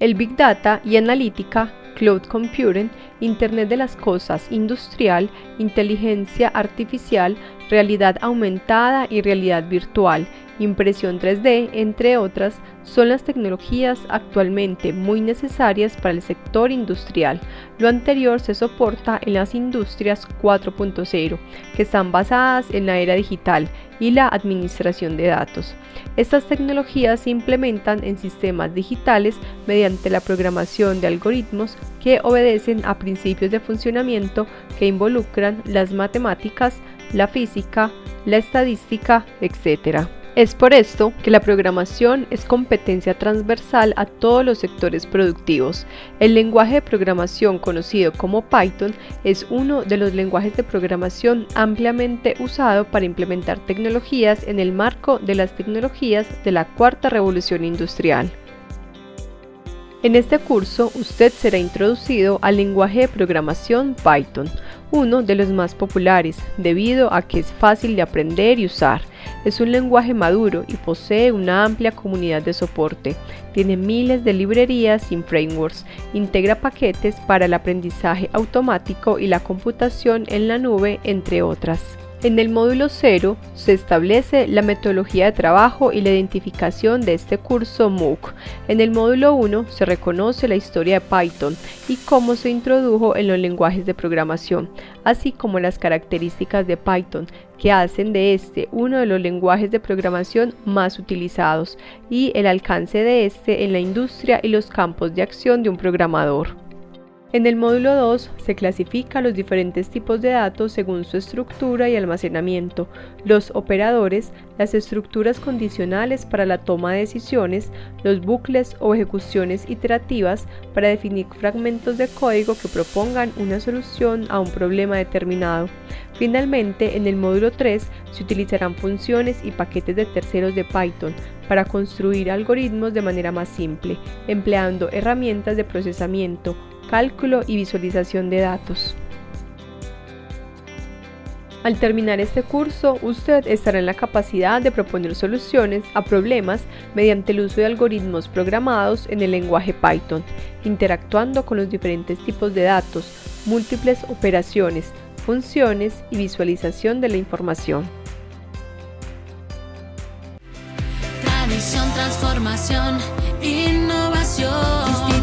Big Data y Analítica, Cloud Computing, Internet de las Cosas Industrial, Inteligencia Artificial, Realidad Aumentada y Realidad Virtual, impresión 3D, entre otras, son las tecnologías actualmente muy necesarias para el sector industrial. Lo anterior se soporta en las industrias 4.0, que están basadas en la era digital y la administración de datos. Estas tecnologías se implementan en sistemas digitales mediante la programación de algoritmos que obedecen a principios de funcionamiento que involucran las matemáticas, la física, la estadística, etc. Es por esto que la programación es competencia transversal a todos los sectores productivos. El lenguaje de programación conocido como Python es uno de los lenguajes de programación ampliamente usado para implementar tecnologías en el marco de las tecnologías de la cuarta revolución industrial. En este curso usted será introducido al lenguaje de programación Python, uno de los más populares debido a que es fácil de aprender y usar. Es un lenguaje maduro y posee una amplia comunidad de soporte. Tiene miles de librerías y frameworks. Integra paquetes para el aprendizaje automático y la computación en la nube, entre otras. En el módulo 0 se establece la metodología de trabajo y la identificación de este curso MOOC. En el módulo 1 se reconoce la historia de Python y cómo se introdujo en los lenguajes de programación, así como las características de Python que hacen de este uno de los lenguajes de programación más utilizados y el alcance de este en la industria y los campos de acción de un programador. En el módulo 2 se clasifica los diferentes tipos de datos según su estructura y almacenamiento, los operadores, las estructuras condicionales para la toma de decisiones, los bucles o ejecuciones iterativas para definir fragmentos de código que propongan una solución a un problema determinado. Finalmente, en el módulo 3 se utilizarán funciones y paquetes de terceros de Python para construir algoritmos de manera más simple, empleando herramientas de procesamiento, cálculo y visualización de datos. Al terminar este curso, usted estará en la capacidad de proponer soluciones a problemas mediante el uso de algoritmos programados en el lenguaje Python, interactuando con los diferentes tipos de datos, múltiples operaciones, funciones y visualización de la información. transformación, innovación.